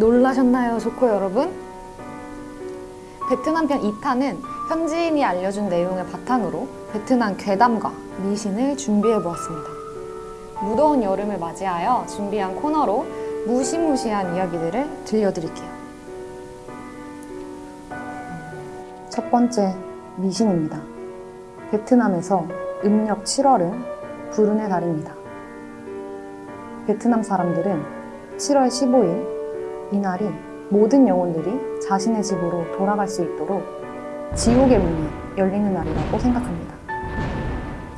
놀라셨나요, 조코 여러분? 베트남 편 2탄은 현지인이 알려준 내용을 바탕으로 베트남 괴담과 미신을 준비해 보았습니다. 무더운 여름을 맞이하여 준비한 코너로 무시무시한 이야기들을 들려드릴게요. 첫 번째, 미신입니다. 베트남에서 음력 7월은 불운의 달입니다. 베트남 사람들은 7월 15일 이날이 모든 영혼들이 자신의 집으로 돌아갈 수 있도록 지옥의 문이 열리는 날이라고 생각합니다.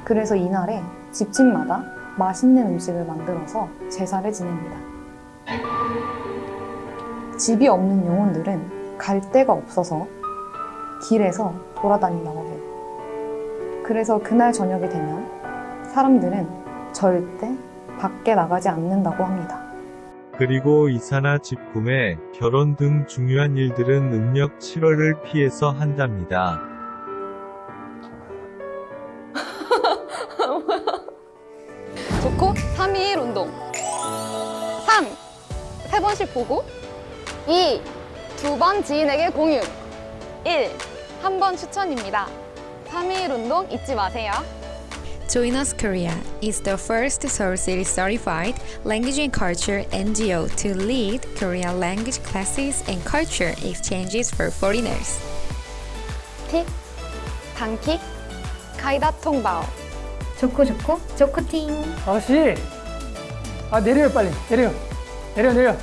그래서 이날에 집집마다 맛있는 음식을 만들어서 제사를 지냅니다. 집이 없는 영혼들은 갈 데가 없어서 길에서 돌아다닌다고 해요. 그래서 그날 저녁이 되면 사람들은 절대 밖에 나가지 않는다고 합니다. 그리고 이사나 집 구매, 결혼 등 중요한 일들은 음력 7월을 피해서 한답니다. 좋고 3일 운동 3. 세 번씩 보고 2. 두 번 지인에게 공유 1. 한 번 추천입니다 3일 운동 잊지 마세요 Join Us Korea is the first Seoul City certified language and culture NGO to lead Korean language classes and culture exchanges for foreigners. 틱 단킥 가이다 통바오 좋고 좋고 좋고팅 아씨 아 내려요 빨리 내려 내려 내려